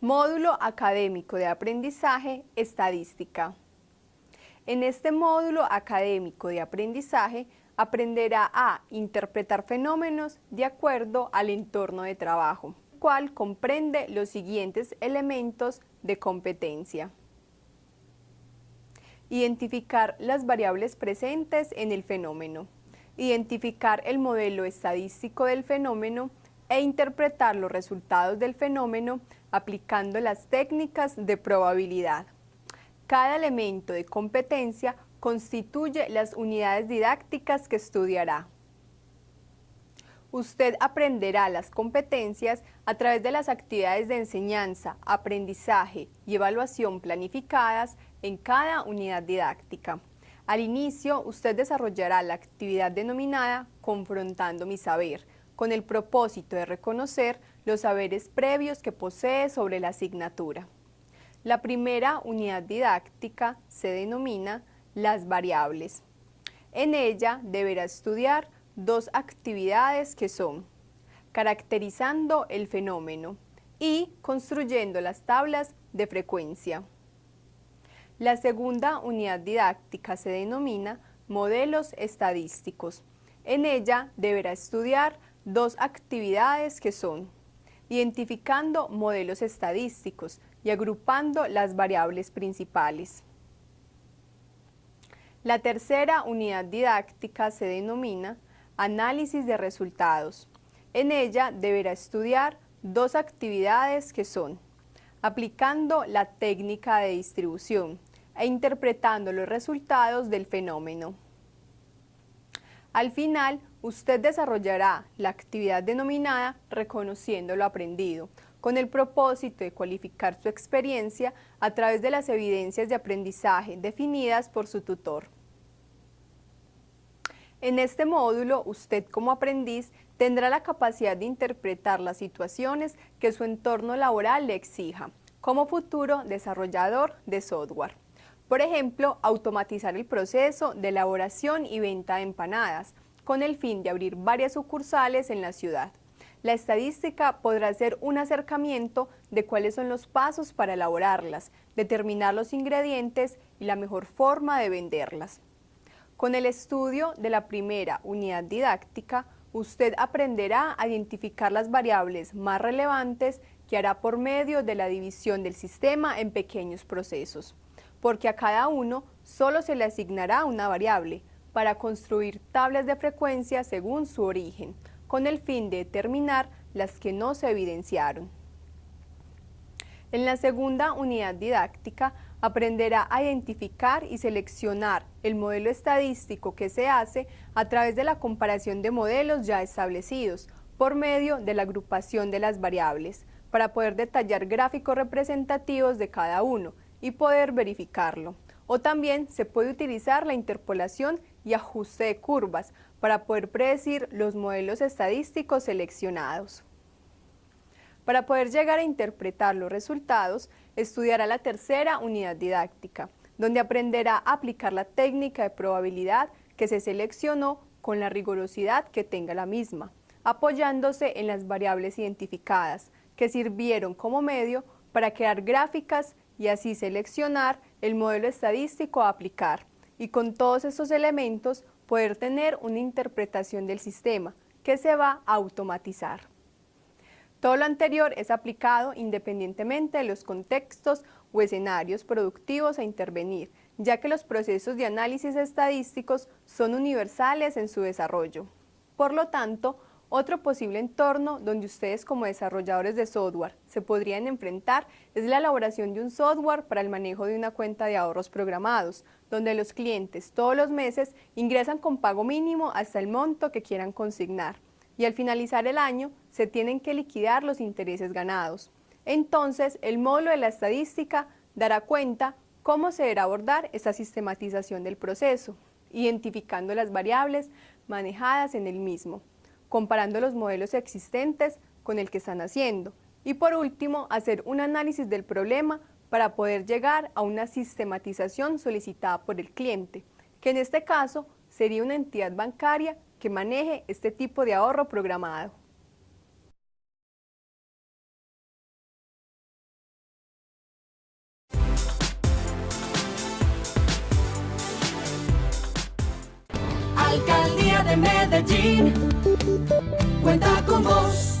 Módulo Académico de Aprendizaje Estadística. En este módulo académico de aprendizaje aprenderá a interpretar fenómenos de acuerdo al entorno de trabajo, cual comprende los siguientes elementos de competencia. Identificar las variables presentes en el fenómeno. Identificar el modelo estadístico del fenómeno e interpretar los resultados del fenómeno aplicando las técnicas de probabilidad. Cada elemento de competencia constituye las unidades didácticas que estudiará. Usted aprenderá las competencias a través de las actividades de enseñanza, aprendizaje y evaluación planificadas en cada unidad didáctica. Al inicio, usted desarrollará la actividad denominada Confrontando mi saber, con el propósito de reconocer los saberes previos que posee sobre la asignatura. La primera unidad didáctica se denomina las variables. En ella deberá estudiar dos actividades que son caracterizando el fenómeno y construyendo las tablas de frecuencia. La segunda unidad didáctica se denomina modelos estadísticos. En ella deberá estudiar dos actividades que son identificando modelos estadísticos y agrupando las variables principales. La tercera unidad didáctica se denomina análisis de resultados. En ella deberá estudiar dos actividades que son aplicando la técnica de distribución e interpretando los resultados del fenómeno. Al final, usted desarrollará la actividad denominada reconociendo lo aprendido, con el propósito de cualificar su experiencia a través de las evidencias de aprendizaje definidas por su tutor. En este módulo, usted como aprendiz tendrá la capacidad de interpretar las situaciones que su entorno laboral le exija, como futuro desarrollador de software. Por ejemplo, automatizar el proceso de elaboración y venta de empanadas, con el fin de abrir varias sucursales en la ciudad. La estadística podrá ser un acercamiento de cuáles son los pasos para elaborarlas, determinar los ingredientes y la mejor forma de venderlas. Con el estudio de la primera unidad didáctica, usted aprenderá a identificar las variables más relevantes que hará por medio de la división del sistema en pequeños procesos, porque a cada uno solo se le asignará una variable, para construir tablas de frecuencia según su origen, con el fin de determinar las que no se evidenciaron. En la segunda unidad didáctica aprenderá a identificar y seleccionar el modelo estadístico que se hace a través de la comparación de modelos ya establecidos por medio de la agrupación de las variables para poder detallar gráficos representativos de cada uno y poder verificarlo. O también se puede utilizar la interpolación y ajuste de curvas para poder predecir los modelos estadísticos seleccionados. Para poder llegar a interpretar los resultados, estudiará la tercera unidad didáctica, donde aprenderá a aplicar la técnica de probabilidad que se seleccionó con la rigurosidad que tenga la misma, apoyándose en las variables identificadas, que sirvieron como medio para crear gráficas y así seleccionar el modelo estadístico a aplicar y con todos estos elementos poder tener una interpretación del sistema que se va a automatizar. Todo lo anterior es aplicado independientemente de los contextos o escenarios productivos a intervenir, ya que los procesos de análisis estadísticos son universales en su desarrollo. Por lo tanto, otro posible entorno donde ustedes como desarrolladores de software se podrían enfrentar es la elaboración de un software para el manejo de una cuenta de ahorros programados, donde los clientes todos los meses ingresan con pago mínimo hasta el monto que quieran consignar y al finalizar el año se tienen que liquidar los intereses ganados. Entonces, el módulo de la estadística dará cuenta cómo se deberá abordar esta sistematización del proceso, identificando las variables manejadas en el mismo comparando los modelos existentes con el que están haciendo. Y por último, hacer un análisis del problema para poder llegar a una sistematización solicitada por el cliente, que en este caso sería una entidad bancaria que maneje este tipo de ahorro programado. Alcalde de Medellín cuenta con vos.